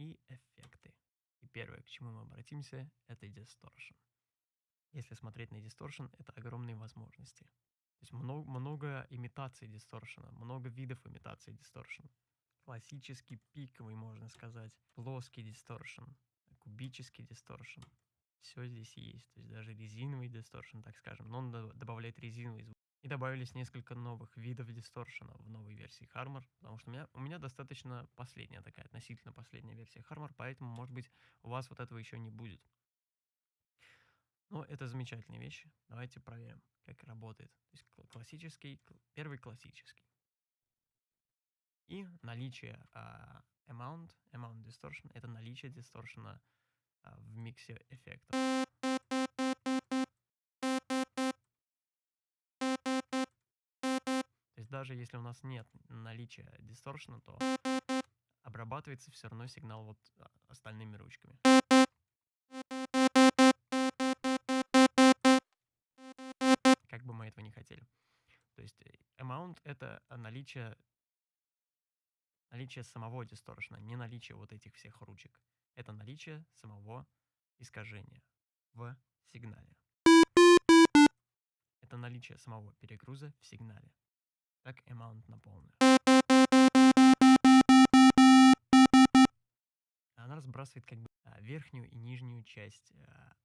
и эффекты. И первое, к чему мы обратимся, это distortion. Если смотреть на distortion, это огромные возможности. То есть много, много имитаций дисторшена, много видов имитации дисторшена. Классический пиковый, можно сказать, плоский дисторшн, кубический дисторшн. Все здесь есть. То есть даже резиновый дисторшн, так скажем. Но он добавляет резиновый звук. И добавились несколько новых видов дисторшена в новой версии Harmor, потому что у меня, у меня достаточно последняя такая, относительно последняя версия Harmor, поэтому, может быть, у вас вот этого еще не будет. Но это замечательные вещи. Давайте проверим, как работает. То есть классический, первый классический. И наличие uh, amount, amount distortion, это наличие дисторшена uh, в миксе эффектов. Даже если у нас нет наличия дисторшена, то обрабатывается все равно сигнал вот а, остальными ручками. Как бы мы этого не хотели. То есть э, amount — это наличие, наличие самого дисторшена, не наличие вот этих всех ручек. Это наличие самого искажения в сигнале. Это наличие самого перегруза в сигнале так amount на полную. Она разбрасывает как бы а, верхнюю и нижнюю часть а,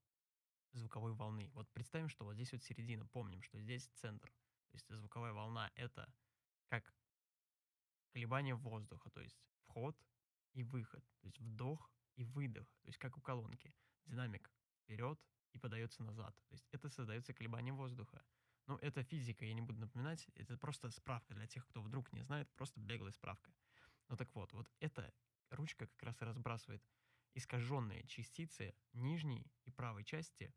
звуковой волны. Вот представим, что вот здесь вот середина, помним, что здесь центр. То есть звуковая волна это как колебание воздуха, то есть вход и выход, то есть вдох и выдох, то есть как у колонки. Динамик вперед и подается назад. То есть это создается колебание воздуха. Ну, это физика, я не буду напоминать. Это просто справка для тех, кто вдруг не знает, просто беглая справка. Ну так вот, вот эта ручка как раз и разбрасывает искаженные частицы нижней и правой части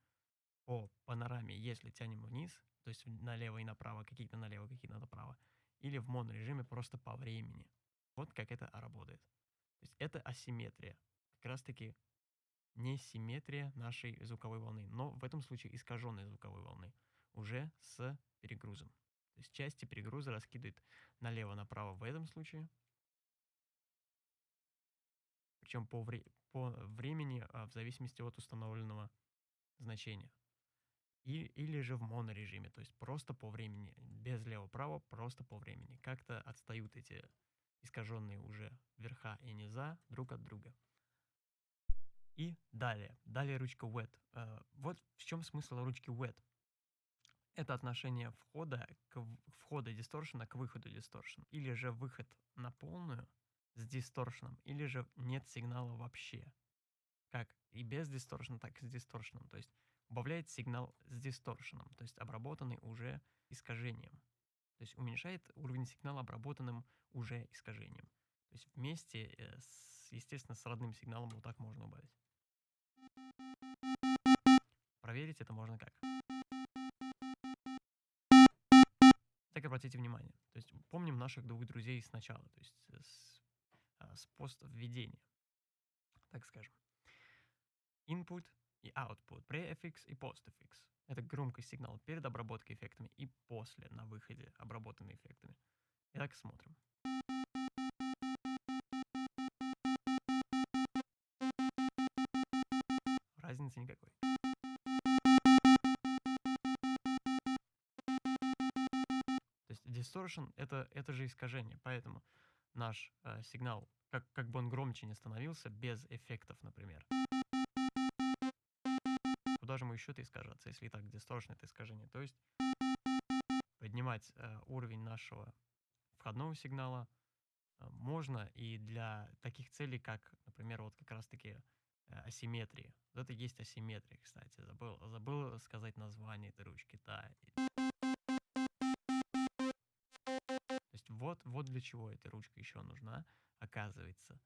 по панораме, если тянем вниз, то есть налево и направо, какие-то налево, какие-то направо, или в монорежиме просто по времени. Вот как это работает. То есть это асимметрия. Как раз таки не симметрия нашей звуковой волны, но в этом случае искаженной звуковой волны уже с перегрузом. То есть части перегруза раскидывает налево-направо в этом случае. Причем по, вре по времени а, в зависимости от установленного значения. И, или же в монорежиме, то есть просто по времени, без лево-право, просто по времени. Как-то отстают эти искаженные уже верха и низа друг от друга. И далее, далее ручка wet. Uh, вот в чем смысл ручки wet это отношение входа, к, входа дисторшена к выходу дисторшена. Или же выход на полную с дисторшеном, или же нет сигнала вообще. Как и без дисторшена, так и с дисторшеном. То есть убавляет сигнал с дисторшеном, то есть обработанный уже искажением. То есть уменьшает уровень сигнала обработанным уже искажением. То есть вместе, э, с, естественно, с родным сигналом вот так можно убавить. Проверить это можно как? Обратите внимание. То есть помним наших двух друзей сначала, то есть с, а, с пост введения, так скажем. Input и output, pre-FX и post-FX. Это громкость сигнала перед обработкой эффектами и после, на выходе, обработанными эффектами. Итак, смотрим. Distortion это, это же искажение, поэтому наш э, сигнал, как, как бы он громче не становился, без эффектов, например. Куда же ему еще-то искажаться, если и так distortion это искажение? То есть поднимать э, уровень нашего входного сигнала э, можно и для таких целей, как, например, вот как раз-таки э, асимметрии. Вот это есть асимметрия, кстати. Забыл, забыл сказать название этой ручки. Да. Вот, для чего эта ручка еще нужна, оказывается.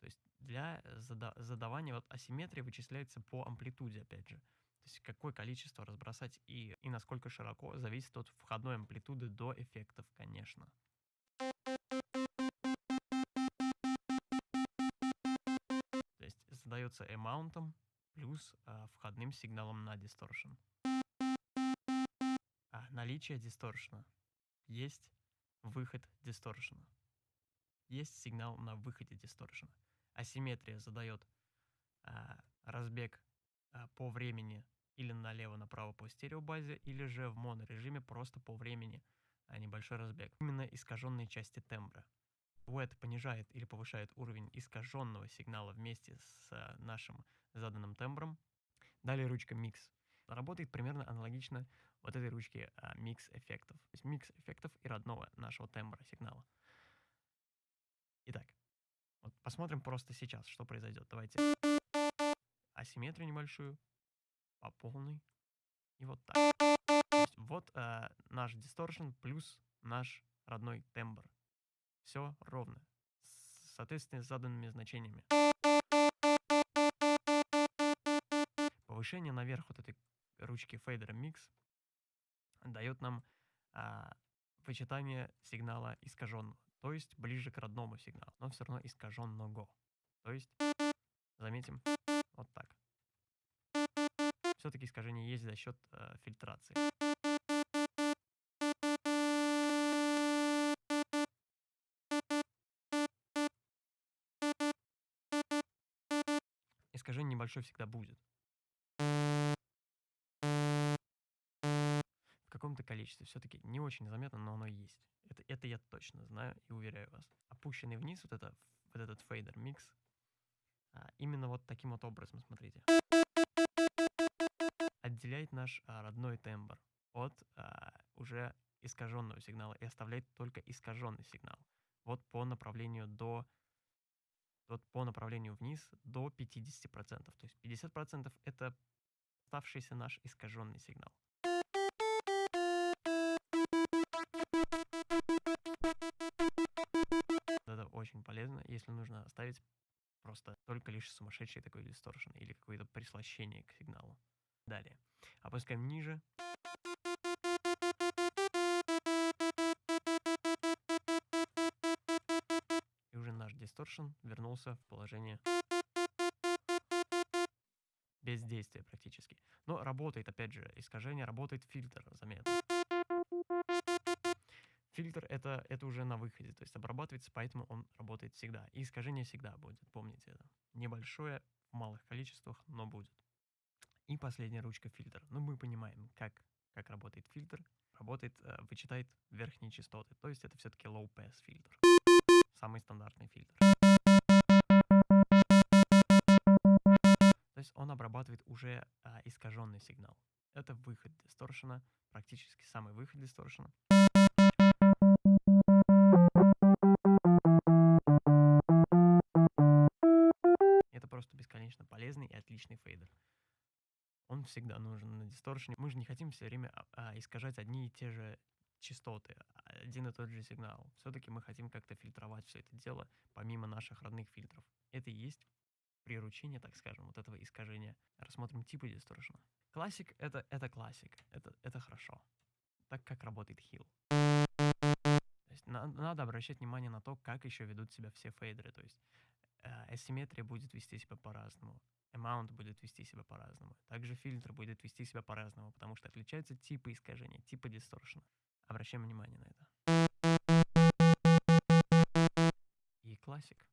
То есть для зада задавания, вот асимметрия вычисляется по амплитуде, опять же. То есть какое количество разбросать и, и насколько широко, зависит от входной амплитуды до эффектов, конечно. То есть задается amount плюс а, входным сигналом на distortion. А наличие дисторшена есть выход дисторшена. Есть сигнал на выходе дисторшена. асимметрия задает а, разбег а, по времени или налево-направо по стереобазе, или же в монорежиме просто по времени, а небольшой разбег. Именно искаженные части тембра. WET понижает или повышает уровень искаженного сигнала вместе с а, нашим заданным тембром. Далее ручка Mix. Работает примерно аналогично вот этой ручке а, микс эффектов. То есть микс эффектов и родного нашего тембра сигнала. Итак, вот посмотрим просто сейчас, что произойдет. Давайте асимметрию небольшую по полной. И вот так. То есть вот э, наш дисторшн плюс наш родной тембр. Все ровно. Соответственно, с заданными значениями. Повышение наверх вот этой ручки фейдера Mix дает нам а, вычитание сигнала искаженного, то есть ближе к родному сигналу, но все равно искаженного. То есть, заметим, вот так. Все-таки искажение есть за счет э, фильтрации. Искажение небольшое всегда будет. Каком-то количестве. Все-таки не очень заметно, но оно есть. Это, это я точно знаю и уверяю вас. Опущенный вниз вот, это, вот этот фейдер микс, а, именно вот таким вот образом, смотрите. Отделяет наш а, родной тембр от а, уже искаженного сигнала и оставляет только искаженный сигнал. Вот по направлению до вот по направлению вниз до 50%. То есть 50% это оставшийся наш искаженный сигнал. Полезно, если нужно оставить просто только лишь сумасшедший такой дисторшн или какое-то прислощение к сигналу. Далее. Опускаем ниже. И уже наш дисторшн вернулся в положение без действия практически. Но работает, опять же, искажение, работает фильтр, заметно. Фильтр это, это уже на выходе, то есть обрабатывается, поэтому он работает всегда. И искажение всегда будет, помните это. Небольшое, в малых количествах, но будет. И последняя ручка фильтр. Ну, мы понимаем, как, как работает фильтр. Работает, э, вычитает верхние частоты. То есть это все-таки low pass фильтр. Самый стандартный фильтр. То есть он обрабатывает уже э, искаженный сигнал. Это выход дисторшена, практически самый выход дисторшена. Всегда нужен на дисторшене. Мы же не хотим все время а, а, искажать одни и те же частоты, один и тот же сигнал. Все-таки мы хотим как-то фильтровать все это дело, помимо наших родных фильтров. Это и есть приручение, так скажем, вот этого искажения. Рассмотрим типы дисторшена. Классик это, — это классик, это, это хорошо. Так как работает хил. То есть на, надо обращать внимание на то, как еще ведут себя все фейдеры. То есть асимметрия будет вести себя по-разному amount будет вести себя по-разному. Также фильтр будет вести себя по-разному, потому что отличаются типы искажения, типы дисторшена. Обращаем внимание на это. И классик.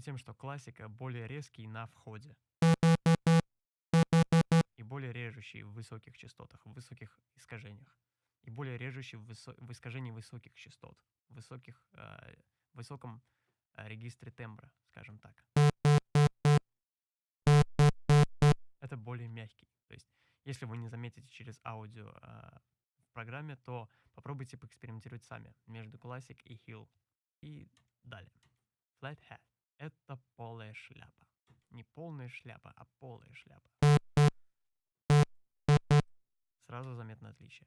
Тем, что классика более резкий на входе более режущий в высоких частотах, в высоких искажениях, и более режущий в, высо в искажении высоких частот, в высоких, э, высоком э, регистре тембра, скажем так. Это более мягкий. То есть, если вы не заметите через аудио э, в программе, то попробуйте поэкспериментировать сами между Classic и Hill. И далее. Flat hat — это полая шляпа. Не полная шляпа, а полая шляпа сразу заметно отличие.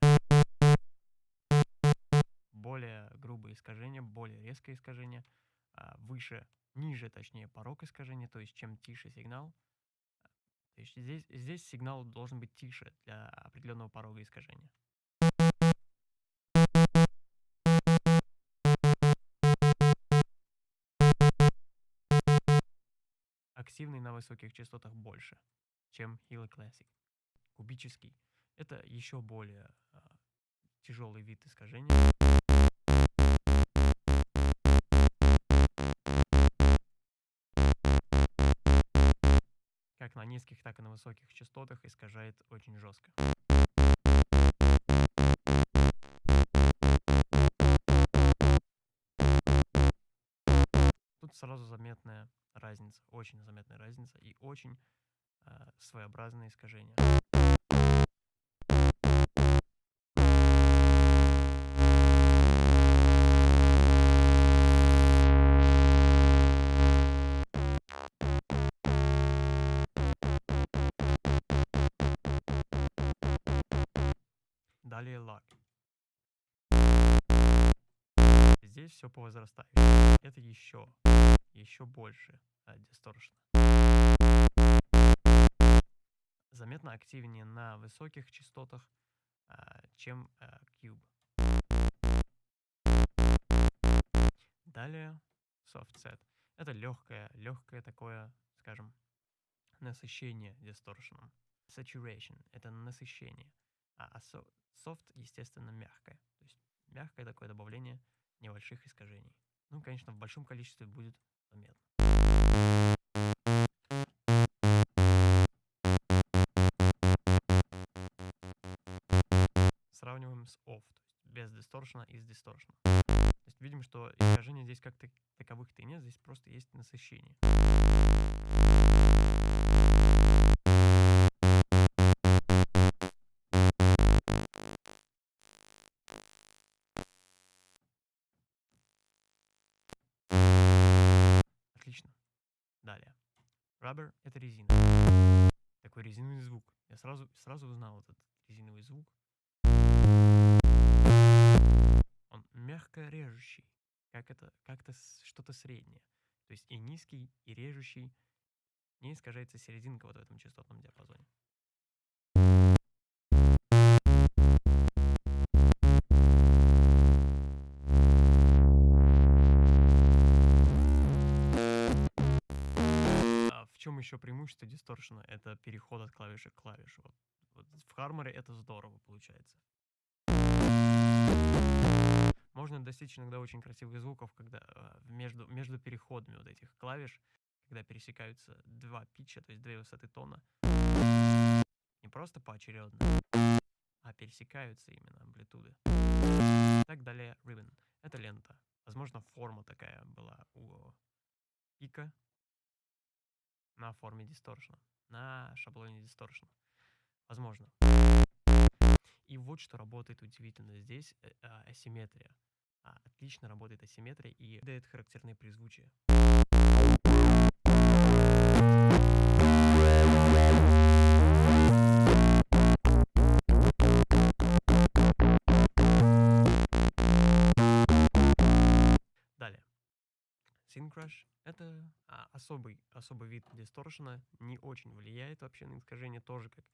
Более грубое искажение, более резкое искажение, а, выше, ниже, точнее, порог искажения, то есть чем тише сигнал, то есть здесь, здесь сигнал должен быть тише для определенного порога искажения. Активный на высоких частотах больше, чем Hilo Classic. Кубический — это еще более а, тяжелый вид искажения. Как на низких, так и на высоких частотах искажает очень жестко. Сразу заметная разница, очень заметная разница и очень э, своеобразное искажение. Далее лак. Здесь все по возрастающей. Это еще, еще больше а, дисторшн. Заметно активнее на высоких частотах, а, чем а, Cube. Далее soft set. Это легкое, легкое такое, скажем, насыщение дисторшеном. Saturation — это насыщение. А soft, естественно, мягкое. То есть мягкое такое добавление небольших искажений. Ну, конечно, в большом количестве будет заметно. Сравниваем с off, то есть без дисторшена и с дисторшеном. То есть видим, что искажения здесь как таковых-то и нет, здесь просто есть насыщение. Резиновый звук. Я сразу, сразу узнал этот резиновый звук. Он мягко режущий. Как это, как-то что-то среднее. То есть и низкий, и режущий. Не искажается серединка вот в этом частотном диапазоне. Еще преимущество дисторшена? Это переход от клавиши к клавише. Вот, вот в Харморе это здорово получается. Можно достичь иногда очень красивых звуков, когда э, между, между переходами вот этих клавиш, когда пересекаются два питча, то есть две высоты тона, не просто поочередно, а пересекаются именно амплитуды. Так далее, ribbon. Это лента. Возможно, форма такая была у пика, на форме дисторшна, на шаблоне дисторшна. Возможно. И вот что работает удивительно здесь, э, а, асимметрия. А, отлично работает асимметрия и дает характерные призвучия. Syncrush — это а, особый, особый вид дисторшена, не очень влияет вообще на искажение, тоже как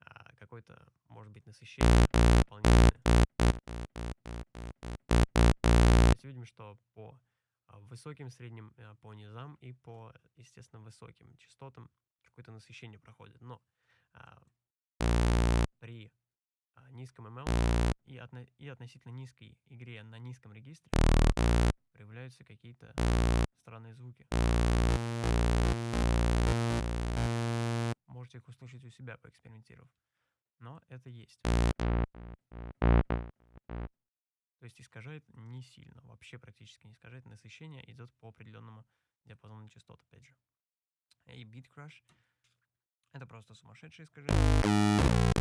а, какое-то, может быть, насыщение дополнительное. Здесь видим, что по а, высоким, средним, а, по низам и по, естественно, высоким частотам какое-то насыщение проходит. Но а, при низком ML и, отно и относительно низкой игре на низком регистре проявляются какие-то странные звуки. Можете их услышать у себя, поэкспериментировав. Но это есть. То есть искажает не сильно, вообще практически не искажает. Насыщение идет по определенному диапазону частот, опять же. И Beat Crush — это просто сумасшедшее искажение,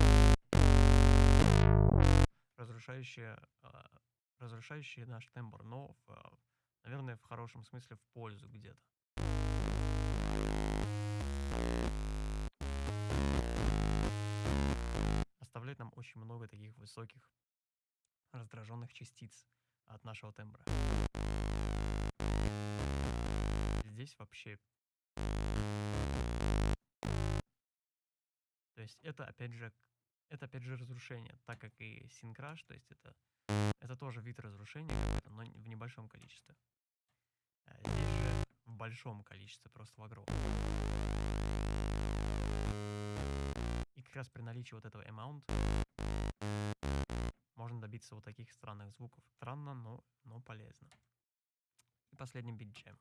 разрушающее, а, разрушающее наш тембр, но в а, Наверное, в хорошем смысле в пользу где-то. Оставляет нам очень много таких высоких раздраженных частиц от нашего тембра. Здесь вообще... То есть это опять же это опять же разрушение, так как и синкраш, то есть это, это тоже вид разрушения, но в небольшом количестве. А, Здесь же в большом количестве просто в огромном И как раз при наличии вот этого amount можно добиться вот таких странных звуков. Странно, но, но полезно. И последний бит джем.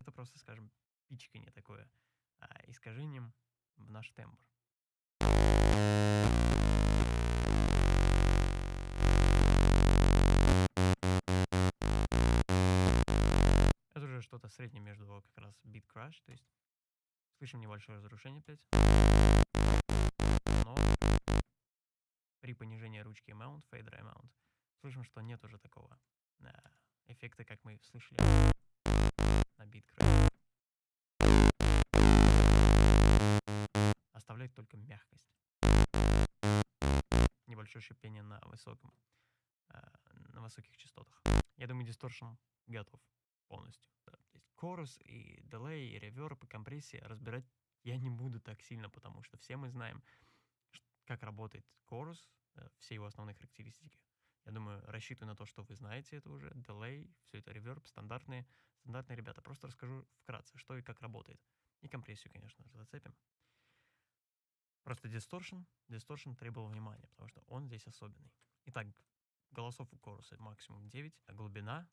Это просто, скажем, пичканье такое а, искажением в наш тембр. Уже что-то среднее между как раз beat crash, то есть слышим небольшое разрушение опять, но при понижении ручки amount, fader amount, слышим, что нет уже такого э, эффекта, как мы слышали на beat crash. Оставляет только мягкость. Небольшое шипение на высоком, э, на высоких частотах. Я думаю, дисторшн готов полностью. То есть корус и delay, и реверб, и компрессия разбирать я не буду так сильно, потому что все мы знаем, как работает корус, э, все его основные характеристики. Я думаю, рассчитываю на то, что вы знаете это уже. Delay, все это реверб, стандартные, стандартные ребята. Просто расскажу вкратце, что и как работает. И компрессию, конечно же, зацепим. Просто distortion, distortion требовал внимания, потому что он здесь особенный. Итак, голосов у коруса максимум 9, а глубина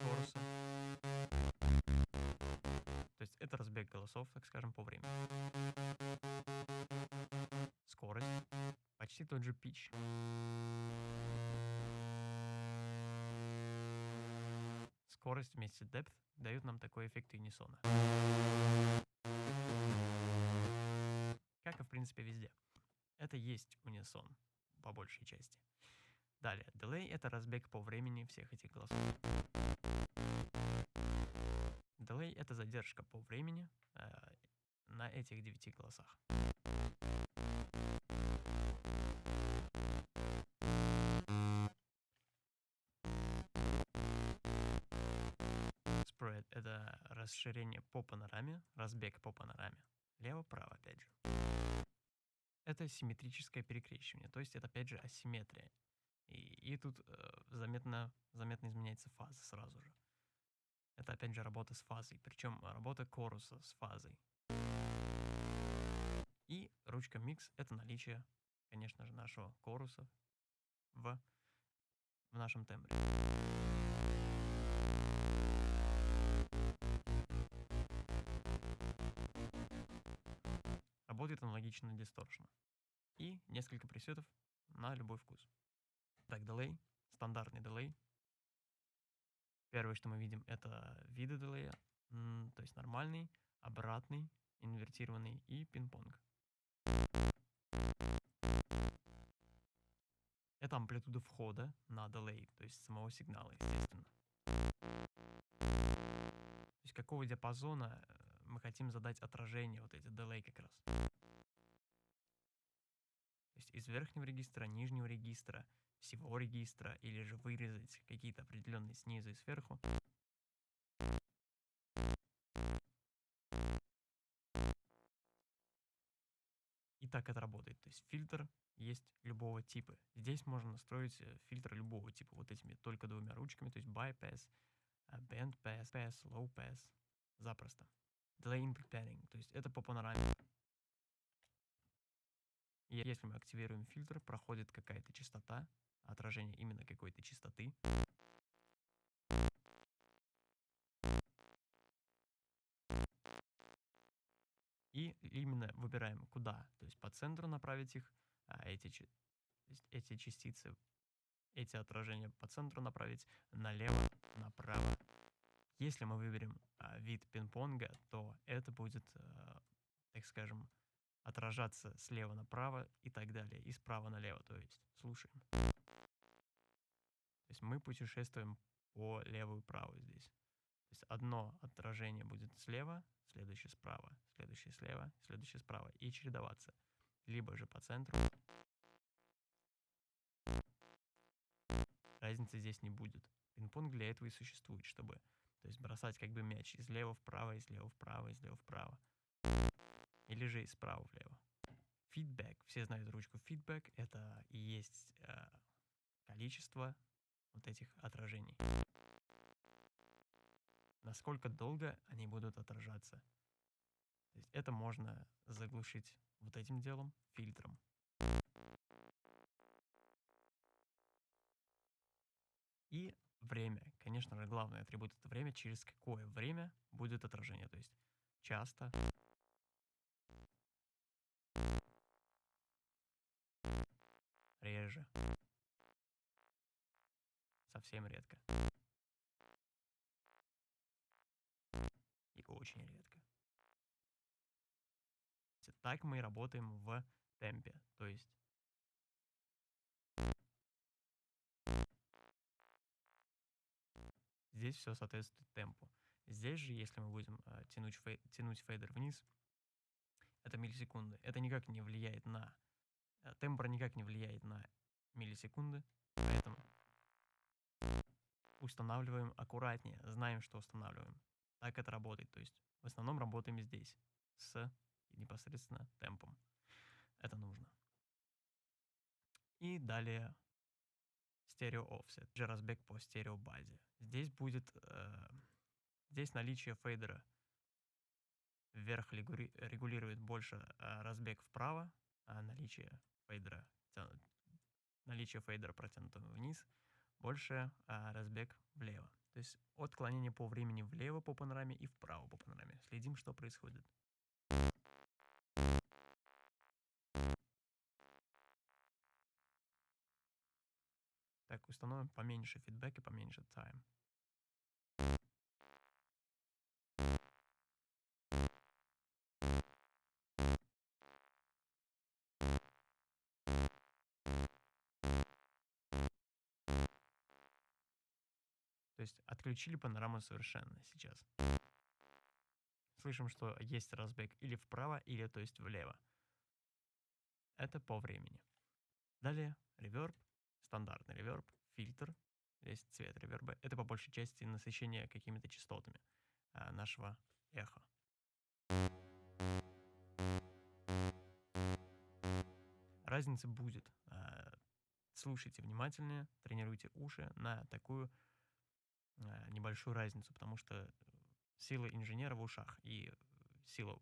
коруса. То есть это разбег голосов, так скажем, по времени. Скорость. Почти тот же pitch. Скорость вместе с depth дают нам такой эффект унисона. Как и в принципе везде. Это есть унисон по большей части. Далее, delay — это разбег по времени всех этих голосов. Delay — это задержка по времени э, на этих девяти голосах. Spread — это расширение по панораме, разбег по панораме. Лево-право, опять же. Это симметрическое перекрещивание, то есть это опять же асимметрия. И, и тут э, заметно, заметно изменяется фаза сразу же. Это опять же работа с фазой, причем работа коруса с фазой. И ручка микс — это наличие, конечно же, нашего коруса в, в нашем тембре. Работает аналогично дисторшну. И несколько пресетов на любой вкус. Так, delay, стандартный delay. Первое, что мы видим, это виды делея, то есть нормальный, обратный, инвертированный и пинг-понг. Это амплитуда входа на delay, то есть самого сигнала, естественно. То есть какого диапазона э, мы хотим задать отражение, вот эти delay как раз. Есть из верхнего регистра, нижнего регистра, всего регистра или же вырезать какие-то определенные снизу и сверху. И так это работает. То есть фильтр есть любого типа. Здесь можно настроить э, фильтр любого типа вот этими только двумя ручками, то есть bypass, э, band pass, low pass, запросто. Delay input padding, то есть это по панораме. Если мы активируем фильтр, проходит какая-то частота, отражение именно какой-то частоты. И именно выбираем куда, то есть по центру направить их, а эти, эти частицы, эти отражения по центру направить налево, направо. Если мы выберем а, вид пинг-понга, то это будет, а, так скажем, отражаться слева направо и так далее, и справа налево, то есть слушаем. То есть мы путешествуем по левую и правую здесь. То есть одно отражение будет слева, следующее справа, следующее слева, следующее справа. И чередоваться. Либо же по центру. Разницы здесь не будет. Пинг-понг для этого и существует, чтобы то есть бросать как бы мяч из лева вправо, из лева вправо, из лева вправо. Или же из справа влево. Фидбэк. Все знают ручку фидбэк. Это и есть э, количество вот этих отражений. Насколько долго они будут отражаться. То есть это можно заглушить вот этим делом, фильтром. И время. Конечно же, главный атрибут это время, через какое время будет отражение. То есть часто, реже, совсем редко и очень редко. Так мы работаем в темпе, то есть Здесь все соответствует темпу. Здесь же, если мы будем э, тянуть, фей, тянуть фейдер вниз, это миллисекунды. Это никак не влияет на... Э, тембр никак не влияет на миллисекунды, поэтому устанавливаем аккуратнее, знаем, что устанавливаем. Так это работает. То есть в основном работаем здесь с непосредственно темпом. Это нужно. И далее стерео offset, же разбег по стерео базе. Здесь будет, э, здесь наличие фейдера вверх регулирует больше э, разбег вправо, а наличие фейдера, наличие фейдера протянутого вниз больше э, разбег влево. То есть отклонение по времени влево по панораме и вправо по панораме. Следим, что происходит. Так, установим поменьше фидбэк и поменьше time. То есть отключили панораму совершенно сейчас. Слышим, что есть разбег или вправо, или то есть влево. Это по времени. Далее реверб стандартный реверб, фильтр, здесь цвет реверба. Это по большей части насыщение какими-то частотами а, нашего эха. Разница будет. А, слушайте внимательнее, тренируйте уши на такую небольшую разницу, потому что сила инженера в ушах и сила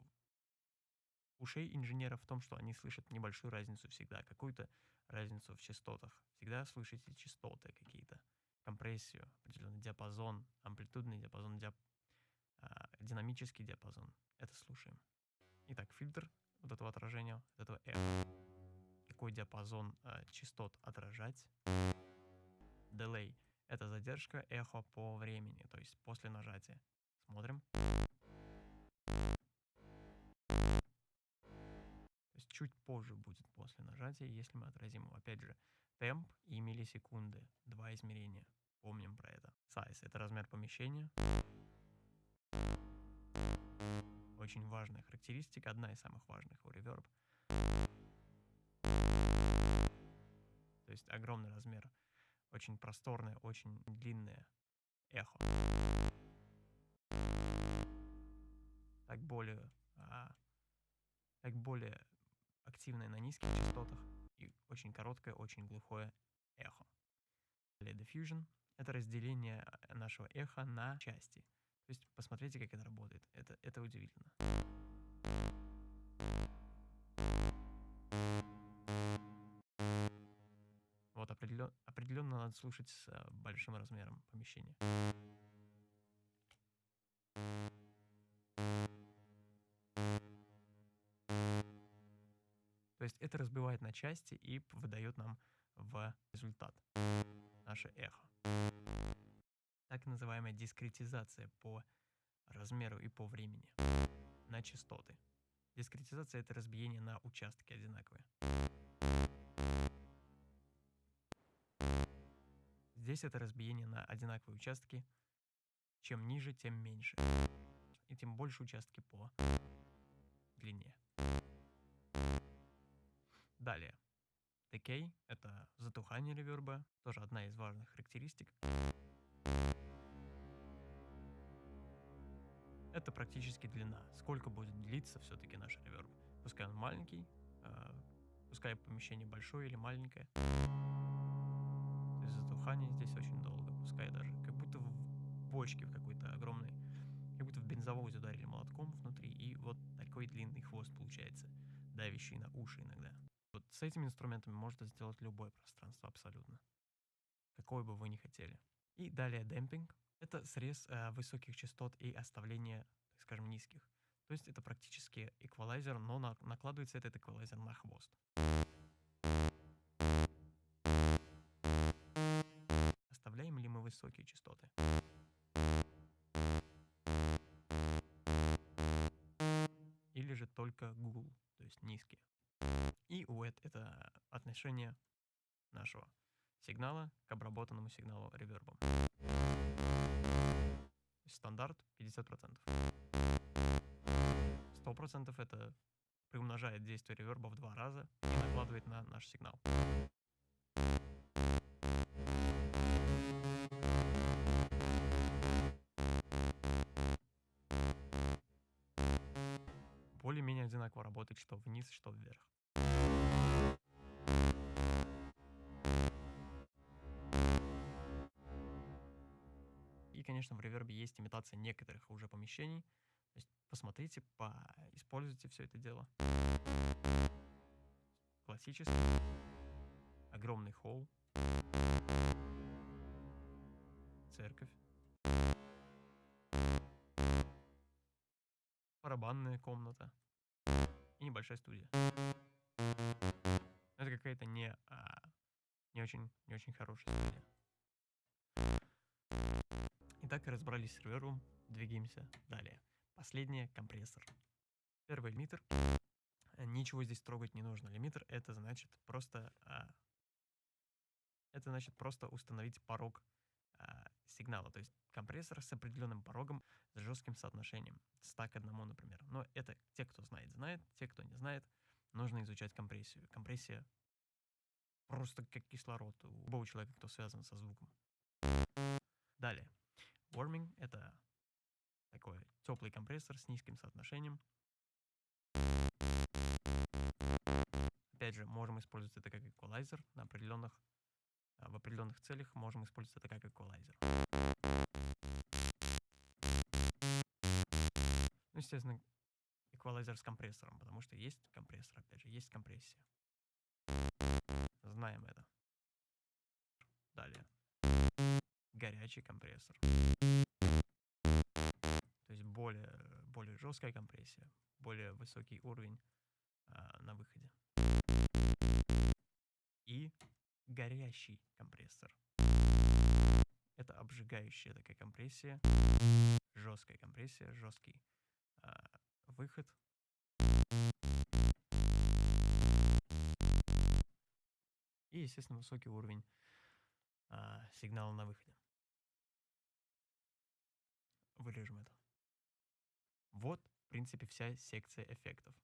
ушей инженера в том, что они слышат небольшую разницу всегда, какую-то разницу в частотах. Всегда слышите частоты какие-то, компрессию, определенный диапазон, амплитудный диапазон, диап... а, динамический диапазон. Это слушаем. Итак, фильтр вот этого отражения, вот этого эха. Какой диапазон а, частот отражать? Delay — это задержка эхо по времени, то есть после нажатия. Смотрим. чуть позже будет после нажатия, если мы отразим его. Опять же, темп и миллисекунды. Два измерения. Помним про это. Size — это размер помещения. Очень важная характеристика, одна из самых важных у Reverb. То есть огромный размер, очень просторное, очень длинное эхо. Так более, а, так более активное на низких частотах и очень короткое, очень глухое эхо. Далее diffusion — это разделение э, нашего эха на части. То есть посмотрите, как это работает. Это, это удивительно. Определенно, надо слушать с э, большим размером помещения. есть это разбивает на части и выдает нам в результат наше эхо. Так называемая дискретизация по размеру и по времени на частоты. Дискретизация — это разбиение на участки одинаковые. Здесь это разбиение на одинаковые участки. Чем ниже, тем меньше. И тем больше участки по длине. Далее. Decay — это затухание реверба, тоже одна из важных характеристик. Это практически длина. Сколько будет длиться все-таки наш реверб. Пускай он маленький, э, пускай помещение большое или маленькое. Затухание здесь очень долго. Пускай даже как будто в бочке в какой-то огромной как будто в бензовоз ударили молотком внутри, и вот такой длинный хвост получается, давящий на уши иногда. Вот с этими инструментами можно сделать любое пространство абсолютно, какое бы вы ни хотели. И далее демпинг. Это срез э, высоких частот и оставление, так скажем, низких. То есть это практически эквалайзер, но на, накладывается этот эквалайзер на хвост. Высокие частоты? Или же только гул, то есть низкие. И UET — это отношение нашего сигнала к обработанному сигналу ревербом. Стандарт 50%. 100% это приумножает действие реверба в два раза и накладывает на наш сигнал. Работает что вниз, что вверх. И, конечно, в ревербе есть имитация некоторых уже помещений, то есть посмотрите, используйте все это дело. Классический. Огромный холл. Церковь. Барабанная комната. Небольшая студия. Это какая-то не, а, не, очень, не очень хорошая студия. Итак, разобрались с сервером, двигаемся далее. Последнее — компрессор. Первый лимитер. Э, ничего здесь трогать не нужно. Лимитер — это значит просто... А, это значит просто установить порог а, сигнала. То есть компрессор с определенным порогом, с жестким соотношением. 100 к 1, например. Но это те, кто знает, знает. Те, кто не знает, нужно изучать компрессию. Компрессия просто как кислород у любого человека, кто связан со звуком. Далее. Warming — это такой теплый компрессор с низким соотношением. Опять же, можем использовать это как эквалайзер на определенных, в определенных целях можем использовать это как эквалайзер. Ну, естественно, эквалайзер с компрессором, потому что есть компрессор, опять же, есть компрессия. Знаем это. Далее. Горячий компрессор более, более жесткая компрессия, более высокий уровень а, на выходе. И горящий компрессор. Это обжигающая такая компрессия, жесткая компрессия, жесткий а, выход. И, естественно, высокий уровень а, сигнала на выходе. Вырежем это. Вот, в принципе, вся секция эффектов.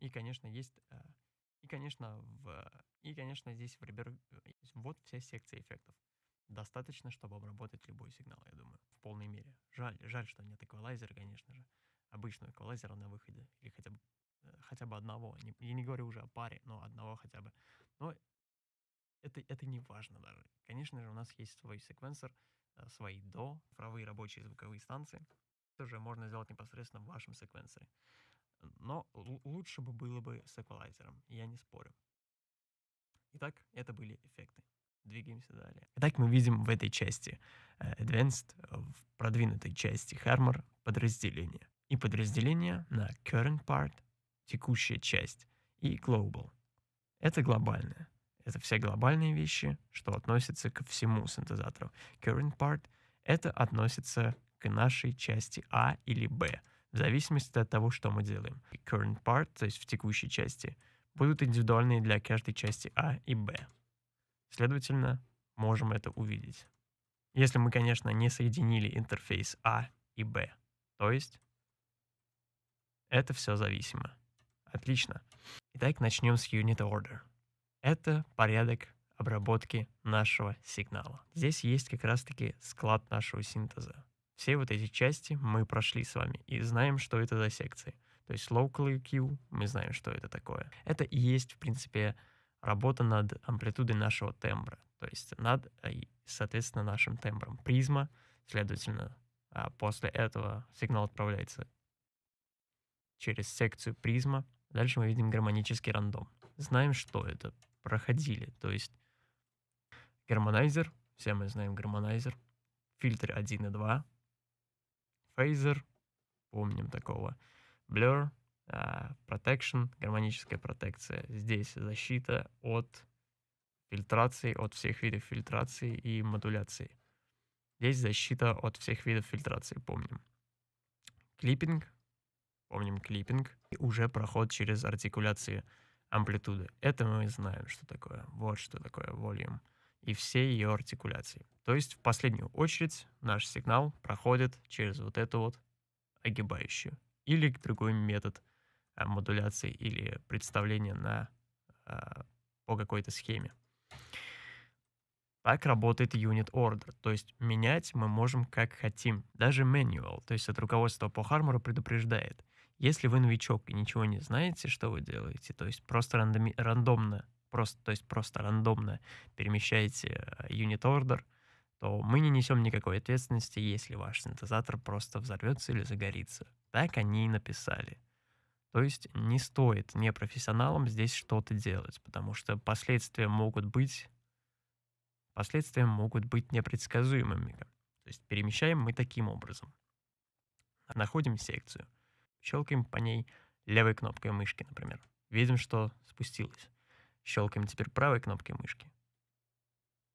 И, конечно, есть... Э, и, конечно, в... И, конечно, здесь в Reaper вот вся секция эффектов. Достаточно, чтобы обработать любой сигнал, я думаю, в полной мере. Жаль, жаль, что нет эквалайзера, конечно же обычного эквалайзера на выходе, или хотя бы, э, хотя бы одного. Не, я не говорю уже о паре, но одного хотя бы. Но это, это не важно даже. Конечно же, у нас есть свой секвенсор, э, свои до, цифровые рабочие звуковые станции. Это уже можно сделать непосредственно в вашем секвенсоре. Но лучше бы было бы с эквалайзером, я не спорю. Итак, это были эффекты. Двигаемся далее. Итак, мы видим в этой части э, Advanced, в продвинутой части Harmor подразделение и подразделение на current part, текущая часть, и global. Это глобальное. Это все глобальные вещи, что относятся ко всему синтезатору. Current part — это относится к нашей части А или Б, в зависимости от того, что мы делаем. Current part, то есть в текущей части, будут индивидуальные для каждой части А и Б. Следовательно, можем это увидеть. Если мы, конечно, не соединили интерфейс А и Б, то есть это все зависимо. Отлично. Итак, начнем с Unit Order. Это порядок обработки нашего сигнала. Здесь есть как раз-таки склад нашего синтеза. Все вот эти части мы прошли с вами и знаем, что это за секции. То есть local EQ, мы знаем, что это такое. Это и есть, в принципе, работа над амплитудой нашего тембра, то есть над, э, соответственно, нашим тембром призма. Следовательно, а после этого сигнал отправляется через секцию призма. Дальше мы видим гармонический рандом. Знаем, что это. Проходили. То есть harmonizer, все мы знаем harmonizer, фильтр 1 и 2, фейзер, помним такого, blur, uh, protection, гармоническая протекция. Здесь защита от фильтрации, от всех видов фильтрации и модуляции. Здесь защита от всех видов фильтрации, помним. Клиппинг, помним клиппинг. И уже проход через артикуляции амплитуды. Это мы знаем, что такое. Вот что такое volume. И все ее артикуляции. То есть в последнюю очередь наш сигнал проходит через вот эту вот огибающую. Или другой метод а, модуляции или представления на, а, по какой-то схеме. Так работает unit order, то есть менять мы можем как хотим. Даже manual, то есть от руководства по Хармору предупреждает. Если вы новичок и ничего не знаете, что вы делаете, то есть просто рандоми, рандомно, просто, то есть просто рандомно перемещаете э, unit order, то мы не несем никакой ответственности, если ваш синтезатор просто взорвется или загорится. Так они и написали. То есть не стоит непрофессионалам здесь что-то делать, потому что последствия могут быть Последствия могут быть непредсказуемыми. То есть перемещаем мы таким образом. Находим секцию. Щелкаем по ней левой кнопкой мышки, например. Видим, что спустилось. Щелкаем теперь правой кнопкой мышки.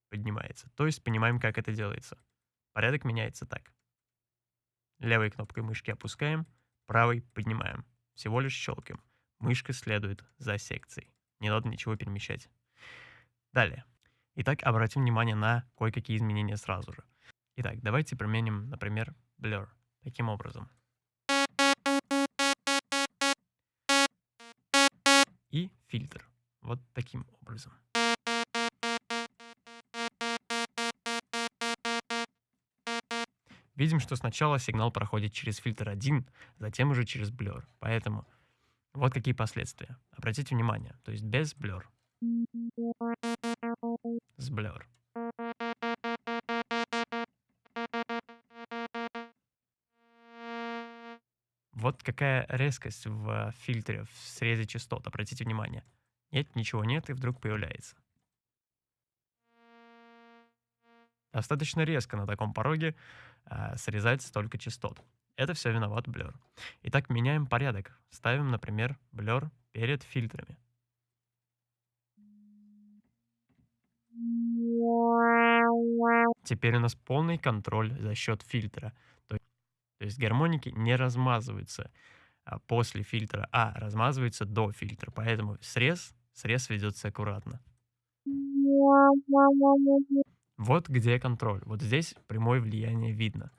Поднимается. То есть понимаем, как это делается. Порядок меняется так. Левой кнопкой мышки опускаем, правой поднимаем. Всего лишь щелкаем. Мышка следует за секцией. Не надо ничего перемещать. Далее. Итак, обратим внимание на кое-какие изменения сразу же. Итак, давайте применим, например, Blur. Таким образом. И фильтр. Вот таким образом. Видим, что сначала сигнал проходит через фильтр 1, затем уже через Blur. Поэтому вот какие последствия. Обратите внимание, то есть без Blur с Blur. Вот какая резкость в фильтре, в срезе частот. Обратите внимание. Нет, ничего нет, и вдруг появляется. Достаточно резко на таком пороге э, срезать столько частот. Это все виноват Blur. Итак, меняем порядок. Ставим, например, Blur перед фильтрами. Теперь у нас полный контроль за счет фильтра. То, то есть гармоники не размазываются а, после фильтра, а размазываются до фильтра. Поэтому срез, срез ведется аккуратно. Вот где контроль. Вот здесь прямое влияние видно.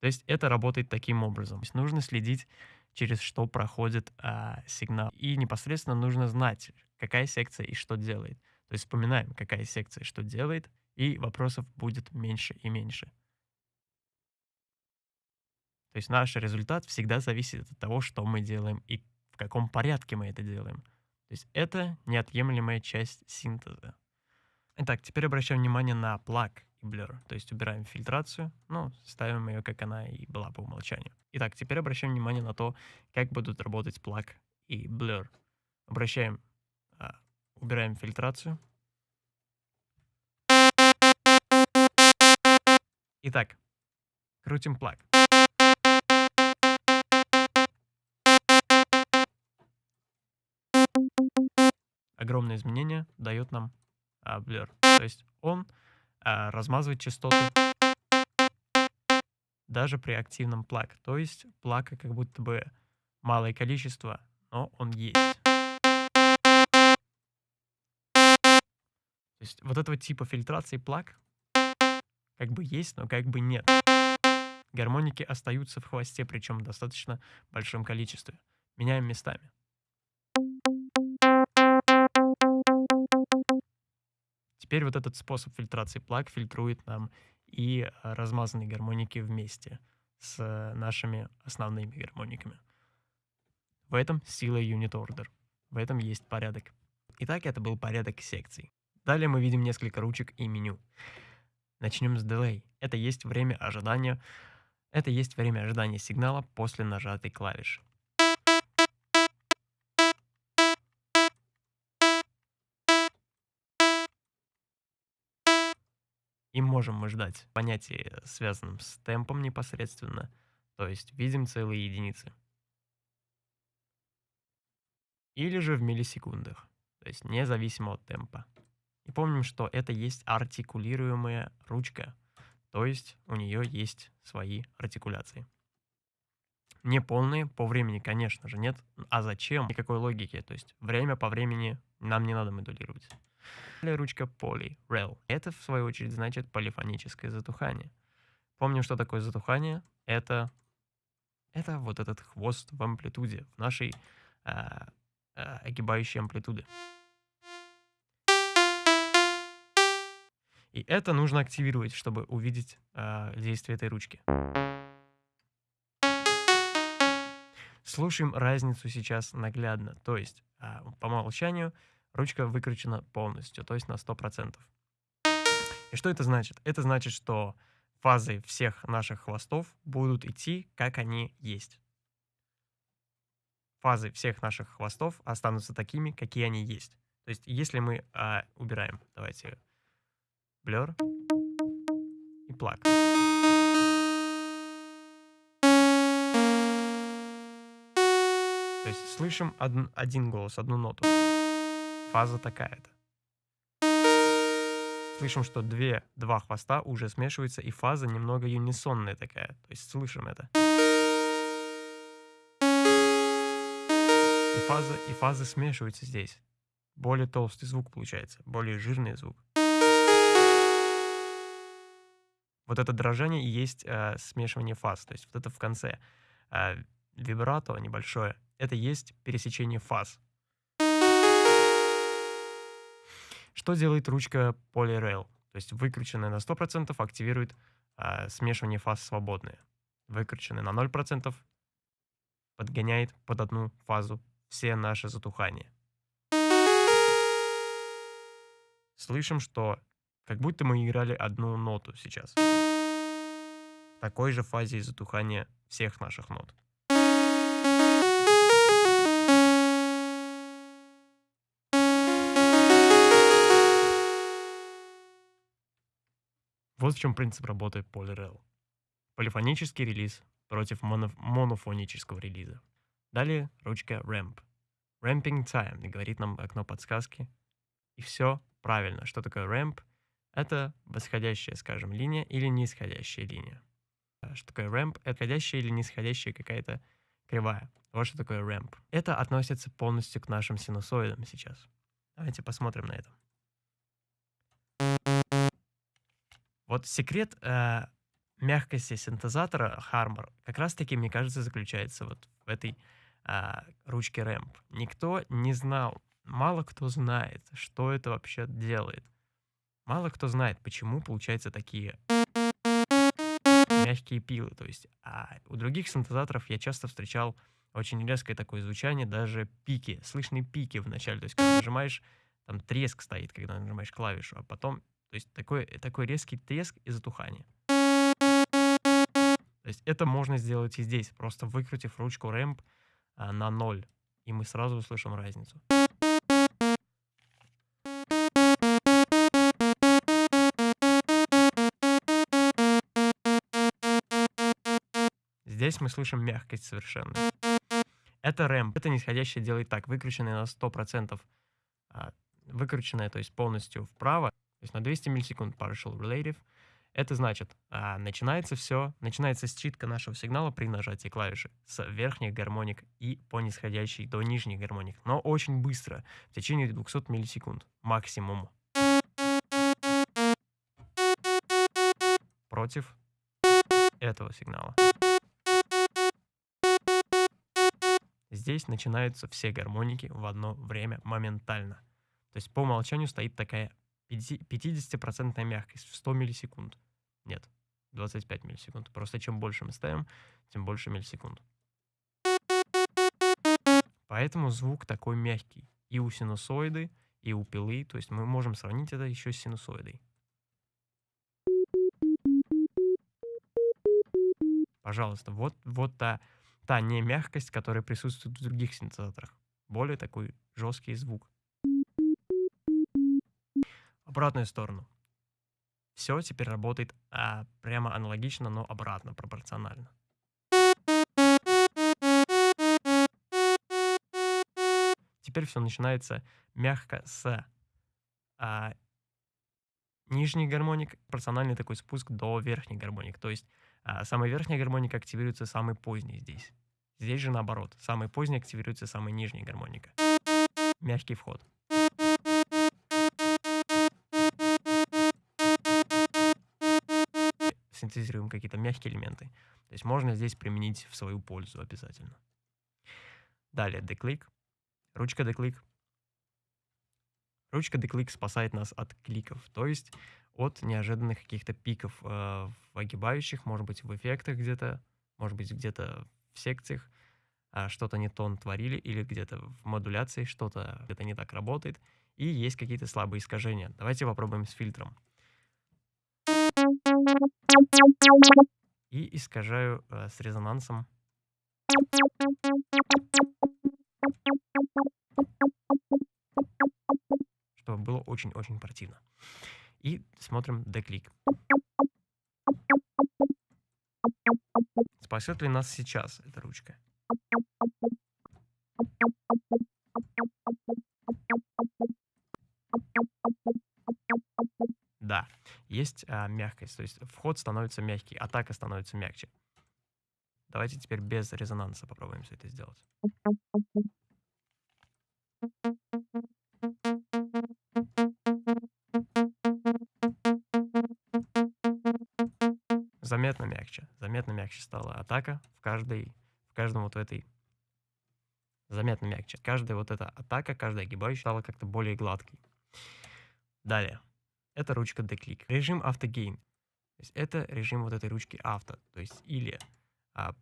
То есть это работает таким образом. То есть нужно следить, через что проходит а, сигнал. И непосредственно нужно знать, какая секция и что делает. То есть вспоминаем, какая секция что делает, и вопросов будет меньше и меньше. То есть наш результат всегда зависит от того, что мы делаем и в каком порядке мы это делаем. То есть это неотъемлемая часть синтеза. Итак, теперь обращаем внимание на плаг и blur. То есть убираем фильтрацию, ну, ставим ее, как она и была по умолчанию. Итак, теперь обращаем внимание на то, как будут работать плаг и blur. Обращаем а, Убираем фильтрацию. Итак, крутим плаг. Огромное изменение дает нам а, Blur. То есть он а, размазывает частоты даже при активном плаг. То есть плага как будто бы малое количество, но он есть. То есть вот этого типа фильтрации плаг как бы есть, но как бы нет. Гармоники остаются в хвосте, причем в достаточно большом количестве. Меняем местами. Теперь вот этот способ фильтрации плаг фильтрует нам и э, размазанные гармоники вместе с нашими основными гармониками. В этом сила Unit Order. В этом есть порядок. Итак, это был порядок секций. Далее мы видим несколько ручек и меню. Начнем с Delay. Это есть время ожидания. Это есть время ожидания сигнала после нажатой клавиши. И можем мы ждать понятие, связанном с темпом непосредственно, то есть видим целые единицы. Или же в миллисекундах, то есть независимо от темпа. И помним, что это есть артикулируемая ручка, то есть у нее есть свои артикуляции. Не полные, по времени, конечно же, нет. А зачем? Никакой логики. То есть время по времени нам не надо модулировать. Ручка poly, rel. Это, в свою очередь, значит полифоническое затухание. Помним, что такое затухание. Это, это вот этот хвост в амплитуде, в нашей э, э, огибающей амплитуде. И это нужно активировать, чтобы увидеть э, действие этой ручки. Слушаем разницу сейчас наглядно. То есть, э, по умолчанию, ручка выкручена полностью, то есть на 100%. И что это значит? Это значит, что фазы всех наших хвостов будут идти, как они есть. Фазы всех наших хвостов останутся такими, какие они есть. То есть, если мы а, убираем, давайте, blur и plug. То есть слышим один, один голос, одну ноту. Фаза такая-то. Слышим, что две, два хвоста уже смешиваются, и фаза немного юнисонная такая. То есть слышим это. И фазы, и фазы смешиваются здесь. Более толстый звук получается, более жирный звук. Вот это дрожание и есть э, смешивание фаз. То есть вот это в конце. Э, вибрато небольшое. Это есть пересечение фаз. Что делает ручка Polyrail? То есть выкрученная на 100% активирует э, смешивание фаз свободные. Выкрученная на 0% подгоняет под одну фазу все наши затухания. Слышим, что как будто мы играли одну ноту сейчас. В такой же фазе затухания всех наших нот. Вот в чем принцип работы PolyRel. Полифонический релиз против моно монофонического релиза. Далее ручка Ramp. Ramping Time говорит нам окно подсказки. И все правильно. Что такое Ramp? Это восходящая, скажем, линия или нисходящая линия. Что такое Ramp? Это ходящая или нисходящая какая-то кривая. Вот что такое Ramp. Это относится полностью к нашим синусоидам сейчас. Давайте посмотрим на это. Вот секрет э, мягкости синтезатора Harmor как раз-таки, мне кажется, заключается вот в этой э, ручке Ramp. Никто не знал, мало кто знает, что это вообще делает. Мало кто знает, почему получаются такие мягкие пилы. То есть а у других синтезаторов я часто встречал очень резкое такое звучание, даже пики, слышные пики в начале. То есть когда нажимаешь, там треск стоит, когда нажимаешь клавишу, а потом то есть такой, такой резкий треск и затухание. То есть это можно сделать и здесь, просто выкрутив ручку рэмп а, на ноль, и мы сразу услышим разницу. Здесь мы слышим мягкость совершенно. Это рэмп. Это нисходящее делает так, выкрученное на 100%, а, выкрученное, то есть полностью вправо, то есть на 200 миллисекунд partial relative. Это значит, а, начинается все, начинается считка нашего сигнала при нажатии клавиши с верхних гармоник и по нисходящей до нижних гармоник, но очень быстро, в течение 200 миллисекунд максимум. Против этого сигнала. Здесь начинаются все гармоники в одно время моментально. То есть по умолчанию стоит такая 50% мягкость в 100 миллисекунд. Нет, 25 миллисекунд. Просто чем больше мы ставим, тем больше миллисекунд. Поэтому звук такой мягкий. И у синусоиды, и у пилы. То есть мы можем сравнить это еще с синусоидой. Пожалуйста, вот, вот та, та не мягкость, которая присутствует в других синтезаторах. Более такой жесткий звук. Обратную сторону. Все теперь работает а, прямо аналогично, но обратно, пропорционально. Теперь все начинается мягко с а, нижний гармоник, пропорциональный такой спуск до верхней гармоник. То есть а, самая верхняя гармоника активируется самый поздний здесь. Здесь же наоборот. Самый поздний активируется самая нижняя гармоника. Мягкий вход. Синтезируем какие-то мягкие элементы. То есть можно здесь применить в свою пользу обязательно. Далее деклик. Ручка деклик. Ручка деклик спасает нас от кликов, то есть от неожиданных каких-то пиков э, в огибающих, может быть, в эффектах где-то, может быть, где-то в секциях э, что-то не то творили, или где-то в модуляции что-то где-то не так работает, и есть какие-то слабые искажения. Давайте попробуем с фильтром. И искажаю э, с резонансом. Чтобы было очень-очень противно. И смотрим деклик. Спасет ли нас сейчас эта ручка? Есть а, мягкость, то есть вход становится мягкий, атака становится мягче. Давайте теперь без резонанса попробуем все это сделать. Заметно мягче, заметно мягче стала атака в каждой, в каждом вот этой заметно мягче. Каждая вот эта атака, каждая огибающая стала как-то более гладкой. Далее. Это ручка деклик. Режим автогейн. То это режим вот этой ручки авто. То есть или а,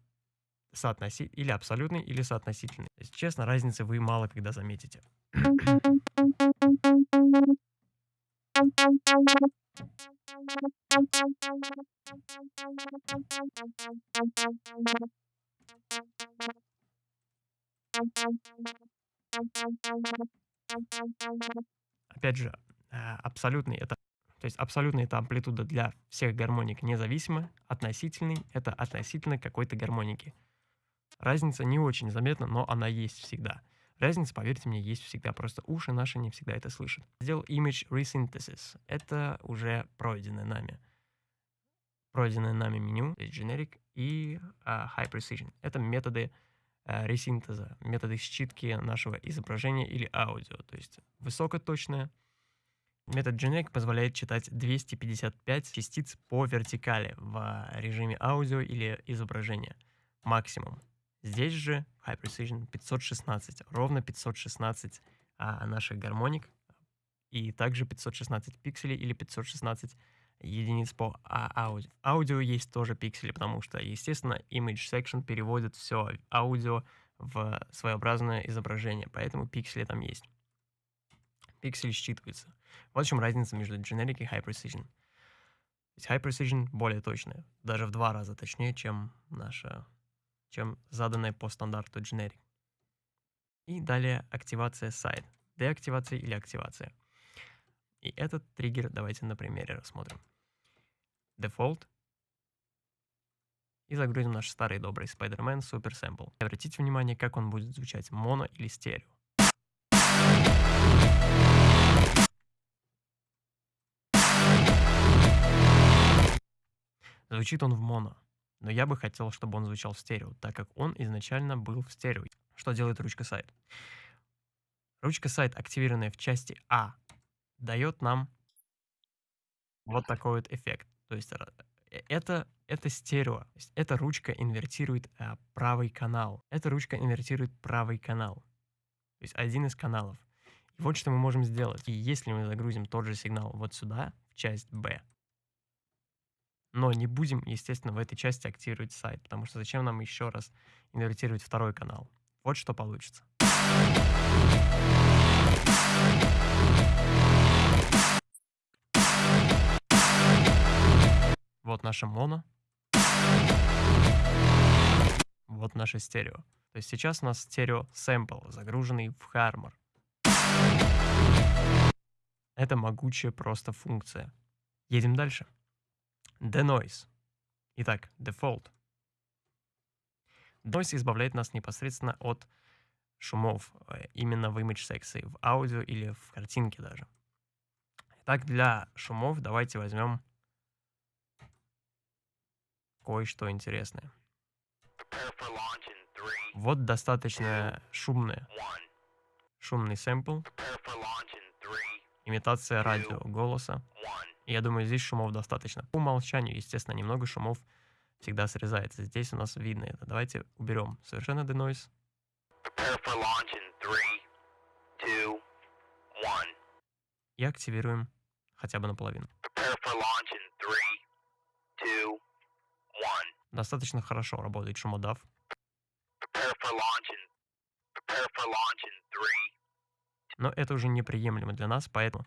соотноси... или абсолютный, или соотносительный. То есть, честно, разницы вы мало когда заметите. Опять же, абсолютный это то есть абсолютно это амплитуда для всех гармоник независимо, относительный это относительно какой-то гармоники. Разница не очень заметна, но она есть всегда. Разница, поверьте мне, есть всегда, просто уши наши не всегда это слышат. Сделал Image Resynthesis. Это уже пройденное нами. Пройденное нами меню, есть Generic и uh, High Precision. Это методы uh, ресинтеза, методы считки нашего изображения или аудио. То есть высокоточное, Метод Generic позволяет читать 255 частиц по вертикали в режиме аудио или изображения. Максимум. Здесь же High Precision 516, ровно 516 а, наших гармоник, и также 516 пикселей или 516 единиц по а, аудио. Аудио есть тоже пиксели, потому что, естественно, Image Section переводит все аудио в своеобразное изображение, поэтому пиксели там есть пиксель считывается. Вот в чем разница между Generic и High Precision. Ведь High Precision более точная, даже в два раза точнее, чем наша, чем заданная по стандарту Generic. И далее активация side, деактивация или активация. И этот триггер давайте на примере рассмотрим. Default. И загрузим наш старый добрый Spider-Man Super Sample. Обратите внимание, как он будет звучать, моно или стерео. Звучит он в моно, но я бы хотел, чтобы он звучал в стерео, так как он изначально был в стерео. Что делает ручка сайт? Ручка сайт, активированная в части А, дает нам вот такой вот эффект. То есть э, это, это стерео. Эта ручка инвертирует а, правый канал. Эта ручка инвертирует правый канал. То есть один из каналов. И вот что мы можем сделать. И если мы загрузим тот же сигнал вот сюда, в часть B, Но не будем, естественно, в этой части активировать сайт, потому что зачем нам еще раз инвертировать второй канал. Вот что получится. Вот наша моно. Вот наше стерео. То есть сейчас у нас стерео сэмпл, загруженный в Harmor. Это могучая просто функция. Едем дальше. Denoise. Итак, default. Denoise избавляет нас непосредственно от шумов э, именно в image секции, в аудио или в картинке даже. Итак, для шумов давайте возьмем кое-что интересное. Вот достаточно шумное. Шумный сэмпл. Имитация радио голоса. я думаю, здесь шумов достаточно. По умолчанию, естественно, немного шумов всегда срезается. Здесь у нас видно это. Давайте уберем совершенно denoise. И активируем хотя бы наполовину. Достаточно хорошо работает шумодав. Но это уже неприемлемо для нас, поэтому,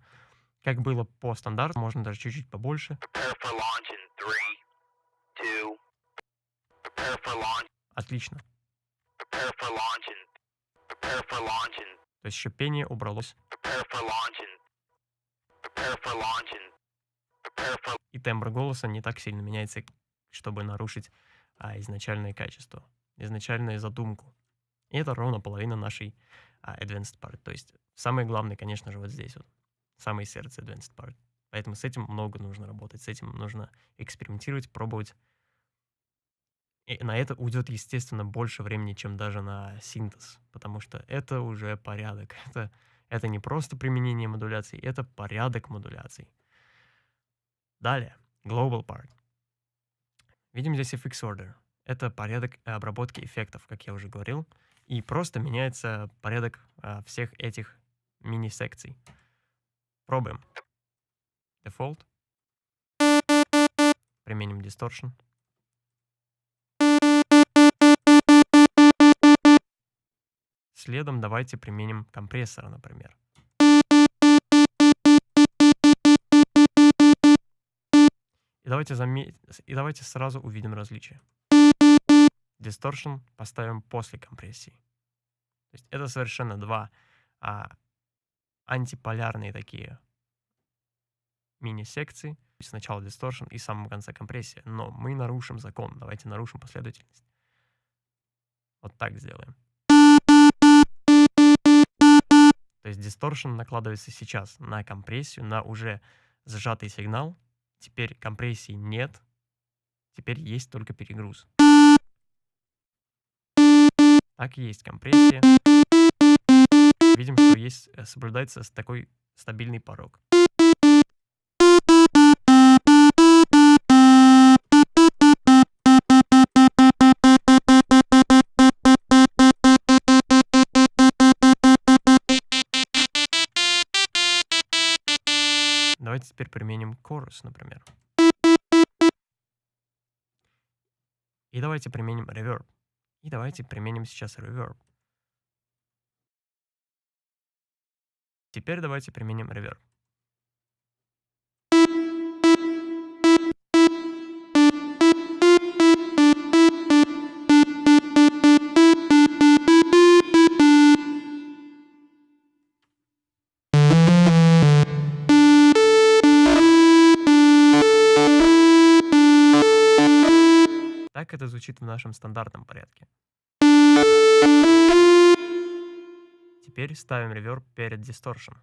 как было по стандарту, можно даже чуть-чуть побольше. Отлично. То есть шипение убралось. И тембр голоса не так сильно меняется, чтобы нарушить а, изначальное качество, изначальную задумку. И это ровно половина нашей advanced part. То есть самое главное, конечно же, вот здесь вот, самое сердце advanced part. Поэтому с этим много нужно работать, с этим нужно экспериментировать, пробовать. И на это уйдет, естественно, больше времени, чем даже на синтез, потому что это уже порядок. Это, это не просто применение модуляций, это порядок модуляций. Далее, global part. Видим здесь FX order. Это порядок обработки эффектов, как я уже говорил. И просто меняется порядок а, всех этих мини-секций. Пробуем. Default. Применим Distortion. Следом давайте применим компрессора, например. И давайте, заме... и давайте сразу увидим различия. Distortion поставим после компрессии. То есть это совершенно два а, антиполярные такие мини-секции. Сначала Distortion и в самом конце компрессия. Но мы нарушим закон. Давайте нарушим последовательность. Вот так сделаем. То есть Distortion накладывается сейчас на компрессию, на уже сжатый сигнал, Теперь компрессии нет. Теперь есть только перегруз. Так и есть компрессия. Видим, что есть, э, соблюдается такой стабильный порог. Давайте теперь применим chorus, например. И давайте применим reverb. И давайте применим сейчас reverb. Теперь давайте применим reverb. Так это звучит в нашем стандартном порядке. Теперь ставим реверб перед distortion.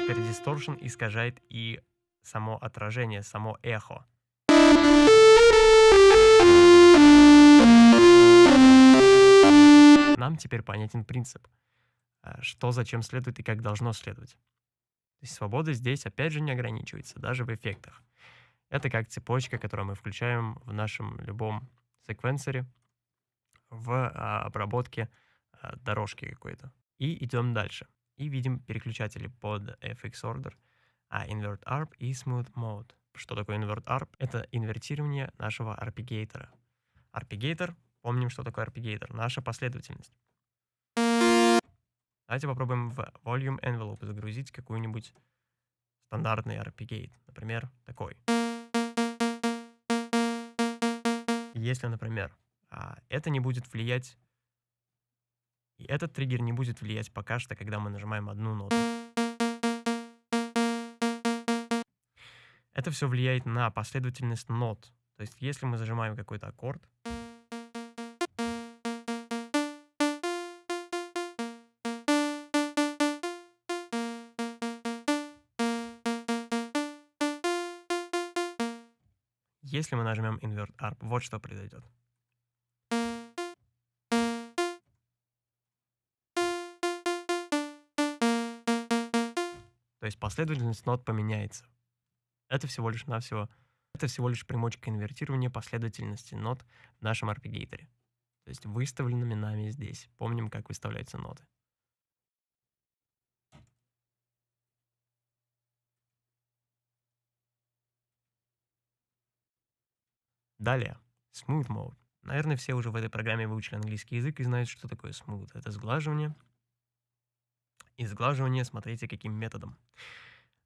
Теперь distortion искажает и само отражение, само эхо. Нам теперь понятен принцип – что зачем следует и как должно следовать. То есть свобода здесь опять же не ограничивается, даже в эффектах. Это как цепочка, которую мы включаем в нашем любом секвенсоре в а, обработке а, дорожки какой-то. И идем дальше. И видим переключатели под FX Order, а Invert ARP и Smooth Mode. Что такое Invert ARP? Это инвертирование нашего арпегейтора. Арпегейтор, помним, что такое арпегейтор, наша последовательность. Давайте попробуем в Volume Envelope загрузить какую-нибудь стандартный арпегейт, например, такой. Если, например, а, это не будет влиять, и этот триггер не будет влиять пока что, когда мы нажимаем одну ноту. Это все влияет на последовательность нот. То есть, если мы зажимаем какой-то аккорд, Если мы нажмем Invert Arp, вот что произойдет. То есть последовательность нот поменяется. Это всего лишь навсего, это всего лишь примочка инвертирования последовательности нот в нашем арпегейторе. То есть выставленными нами здесь. Помним, как выставляются ноты. Далее, Smooth Mode. Наверное, все уже в этой программе выучили английский язык и знают, что такое smooth. Это сглаживание. И сглаживание, смотрите, каким методом.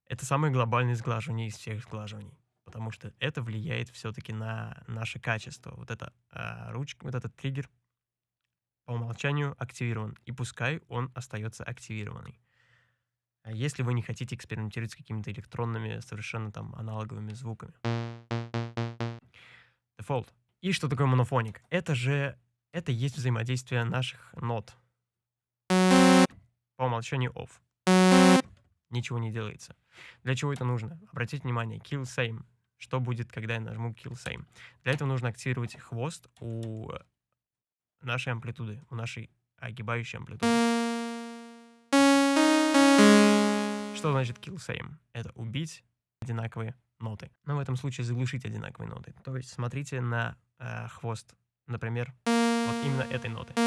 Это самое глобальное сглаживание из всех сглаживаний, потому что это влияет все-таки на наше качество. Вот эта э, ручка, вот этот триггер по умолчанию активирован, и пускай он остается активированный. А если вы не хотите экспериментировать с какими-то электронными, совершенно там аналоговыми звуками. Default. И что такое монофоник? Это же, это есть взаимодействие наших нот. По умолчанию off. Ничего не делается. Для чего это нужно? Обратите внимание, kill same. Что будет, когда я нажму kill same? Для этого нужно активировать хвост у нашей амплитуды, у нашей огибающей амплитуды. Что значит kill same? Это убить одинаковые ноты. Но в этом случае заглушить одинаковые ноты. То есть смотрите на э, хвост, например, вот именно этой ноты. То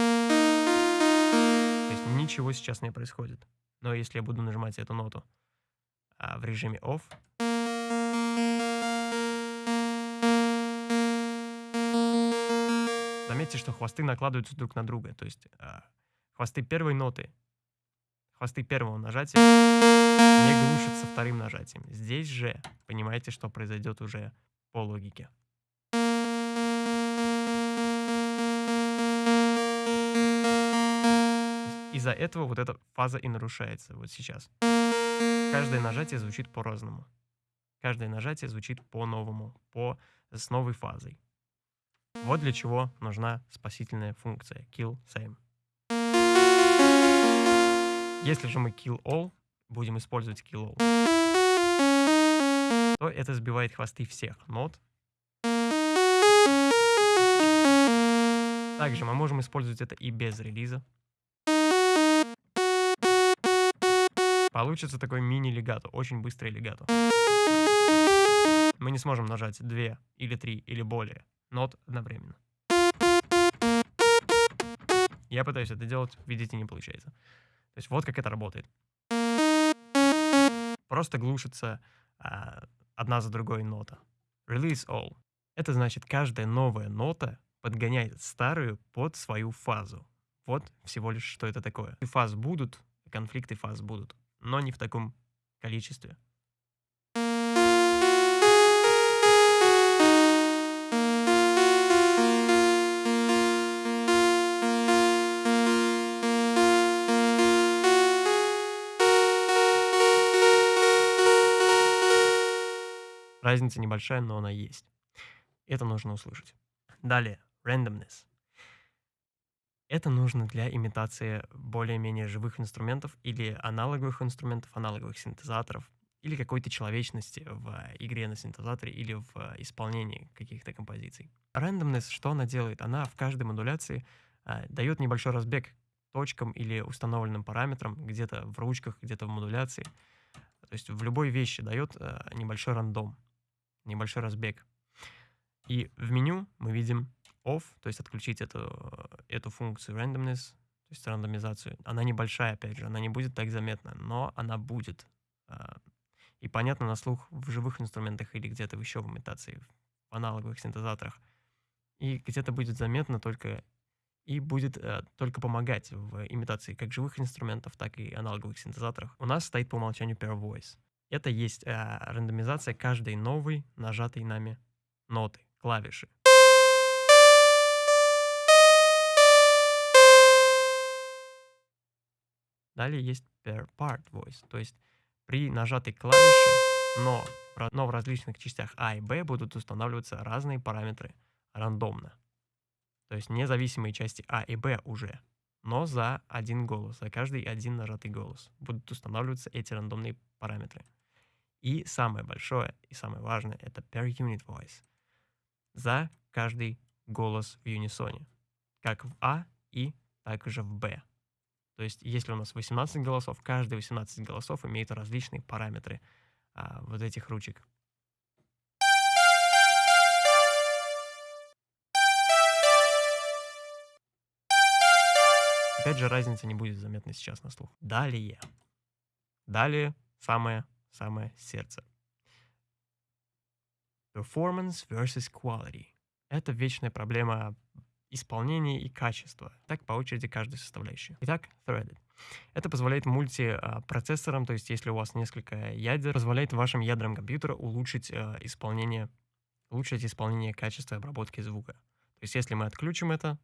есть ничего сейчас не происходит. Но если я буду нажимать эту ноту а, в режиме off, заметьте, что хвосты накладываются друг на друга. То есть а, хвосты первой ноты, хвосты первого нажатия не глушится вторым нажатием. Здесь же понимаете, что произойдет уже по логике. Из-за этого вот эта фаза и нарушается вот сейчас. Каждое нажатие звучит по-разному. Каждое нажатие звучит по-новому, по, с новой фазой. Вот для чего нужна спасительная функция kill same. Если же мы kill all, будем использовать all, то это сбивает хвосты всех нот. Также мы можем использовать это и без релиза. Получится такой мини-легато, очень быстрый легато. Мы не сможем нажать две или три или более нот одновременно. Я пытаюсь это делать, видите, не получается. То есть вот как это работает. Просто глушится а, одна за другой нота. Release all. Это значит, каждая новая нота подгоняет старую под свою фазу. Вот всего лишь, что это такое. Фаз будут, конфликты фаз будут но не в таком количестве. Разница небольшая, но она есть. Это нужно услышать. Далее, randomness. Это нужно для имитации более-менее живых инструментов или аналоговых инструментов, аналоговых синтезаторов, или какой-то человечности в игре на синтезаторе или в исполнении каких-то композиций. Randomness, что она делает? Она в каждой модуляции а, дает небольшой разбег точкам или установленным параметрам, где-то в ручках, где-то в модуляции. То есть в любой вещи дает а, небольшой рандом, небольшой разбег. И в меню мы видим off, то есть отключить эту, эту функцию randomness, то есть рандомизацию. Она небольшая, опять же, она не будет так заметна, но она будет. А, и понятно на слух в живых инструментах или где-то еще в имитации, в аналоговых синтезаторах. И где-то будет заметно только и будет э, только помогать в имитации как живых инструментов, так и аналоговых синтезаторах. У нас стоит по умолчанию Pair Voice. Это есть э, рандомизация каждой новой нажатой нами ноты, клавиши. Далее есть per part voice, то есть при нажатой клавише, но, но в различных частях А и Б будут устанавливаться разные параметры рандомно. То есть независимые части А и Б уже, но за один голос, за каждый один нажатый голос будут устанавливаться эти рандомные параметры. И самое большое и самое важное — это per unit voice. За каждый голос в юнисоне. Как в А и также в Б. То есть, если у нас 18 голосов, каждый 18 голосов имеет различные параметры а, вот этих ручек. Опять же, разница не будет заметна сейчас на слух. Далее. Далее самое-самое сердце. Performance versus quality. Это вечная проблема исполнения и качества. Так по очереди каждой составляющей. Итак, threaded. Это позволяет мультипроцессорам, то есть если у вас несколько ядер, позволяет вашим ядрам компьютера улучшить э, исполнение, улучшить исполнение качества обработки звука. То есть если мы отключим это,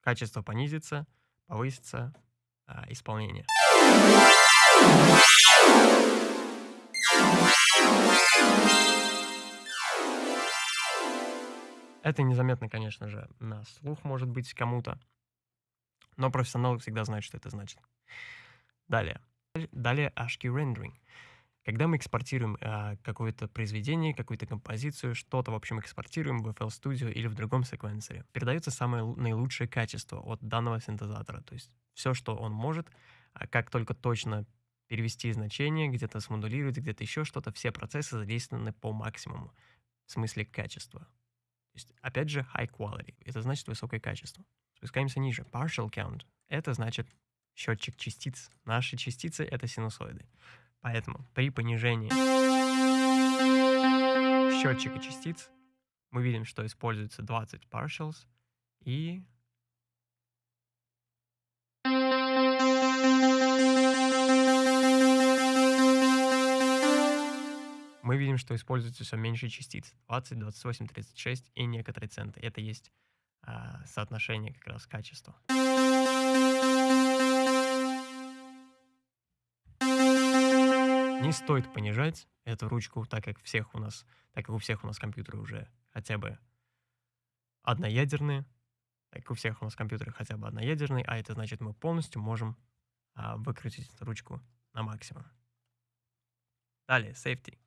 качество понизится, повысится э, исполнение. Это незаметно, конечно же, на слух может быть кому-то, но профессионалы всегда знают, что это значит. Далее. Далее HQ Rendering. Когда мы экспортируем э, какое-то произведение, какую-то композицию, что-то, в общем, экспортируем в FL Studio или в другом секвенсоре, передается самое наилучшее качество от данного синтезатора. То есть все, что он может, а как только точно перевести значение, где-то смодулировать, где-то еще что-то, все процессы задействованы по максимуму в смысле качества есть, опять же, high quality. Это значит высокое качество. Спускаемся ниже. Partial count. Это значит счетчик частиц. Наши частицы — это синусоиды. Поэтому при понижении счетчика частиц мы видим, что используется 20 partials и мы видим, что используется все меньше частиц. 20, 28, 36 и некоторые центы. Это есть а, соотношение как раз качества. Не стоит понижать эту ручку, так как всех у нас, так как у всех у нас компьютеры уже хотя бы одноядерные, так как у всех у нас компьютеры хотя бы одноядерные, а это значит мы полностью можем а, выкрутить эту ручку на максимум. Далее, safety.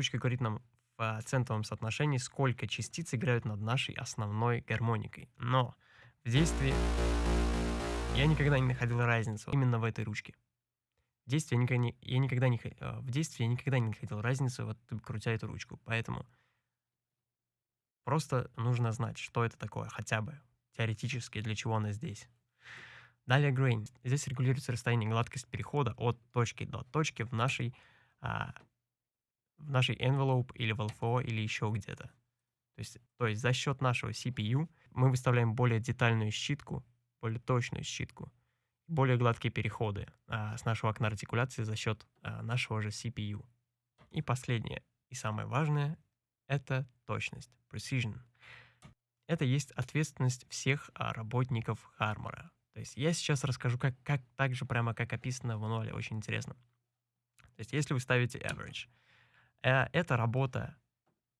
Ручка говорит нам в центовом соотношении, сколько частиц играют над нашей основной гармоникой. Но в действии я никогда не находил разницу именно в этой ручке. В действии я никогда не, я никогда не, э, в действии я никогда не находил разницу, вот крутя эту ручку. Поэтому просто нужно знать, что это такое, хотя бы теоретически, для чего она здесь. Далее grain. Здесь регулируется расстояние гладкость перехода от точки до точки в нашей а, в нашей envelope или в LFO или еще где-то. То есть, то есть за счет нашего CPU мы выставляем более детальную щитку, более точную щитку, более гладкие переходы а, с нашего окна артикуляции за счет а, нашего же CPU. И последнее, и самое важное, это точность, precision. Это есть ответственность всех а, работников Harmor. То есть я сейчас расскажу, как, как так же прямо как описано в мануале, очень интересно. То есть если вы ставите average, это работа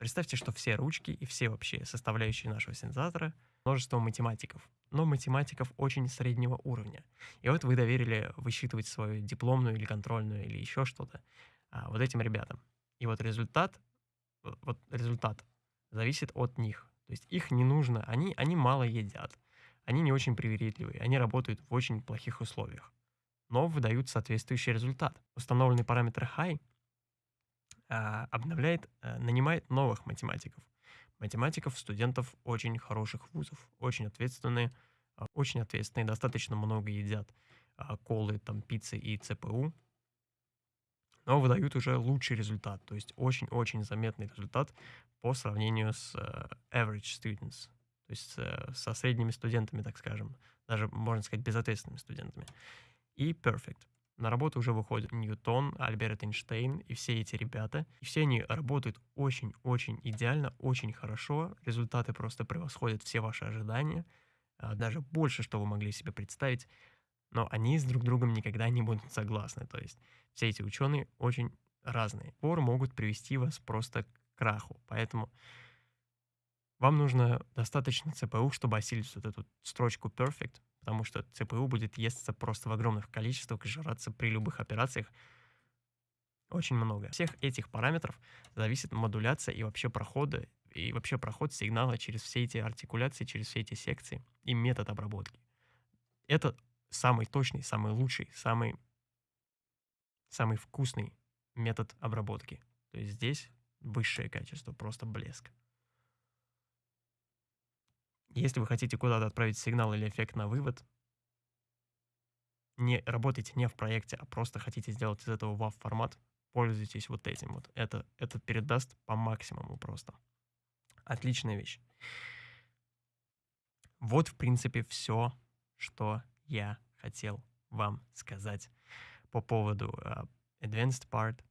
Представьте, что все ручки и все вообще составляющие нашего синтезатора множество математиков, но математиков очень среднего уровня. И вот вы доверили высчитывать свою дипломную или контрольную или еще что-то а, вот этим ребятам. И вот результат, вот результат зависит от них. То есть их не нужно, они, они мало едят, они не очень привередливые, они работают в очень плохих условиях, но выдают соответствующий результат. Установленный параметр high обновляет, а, нанимает новых математиков. Математиков, студентов очень хороших вузов, очень ответственные, а, очень ответственные, достаточно много едят а, колы, там, пиццы и ЦПУ, но выдают уже лучший результат, то есть очень-очень заметный результат по сравнению с average students, то есть со средними студентами, так скажем, даже, можно сказать, безответственными студентами. И Perfect. На работу уже выходят Ньютон, Альберт Эйнштейн и все эти ребята. И все они работают очень-очень идеально, очень хорошо. Результаты просто превосходят все ваши ожидания. А, даже больше, что вы могли себе представить. Но они с друг другом никогда не будут согласны. То есть все эти ученые очень разные. Пор могут привести вас просто к краху. Поэтому вам нужно достаточно ЦПУ, чтобы осилить вот эту строчку perfect, потому что ЦПУ будет естся просто в огромных количествах и жраться при любых операциях очень много. Всех этих параметров зависит модуляция и вообще прохода, и вообще проход сигнала через все эти артикуляции, через все эти секции и метод обработки. Это самый точный, самый лучший, самый, самый вкусный метод обработки. То есть здесь высшее качество, просто блеск. Если вы хотите куда-то отправить сигнал или эффект на вывод, не работайте не в проекте, а просто хотите сделать из этого WAV формат, пользуйтесь вот этим вот. Это, это передаст по максимуму просто. Отличная вещь. Вот, в принципе, все, что я хотел вам сказать по поводу uh, Advanced Part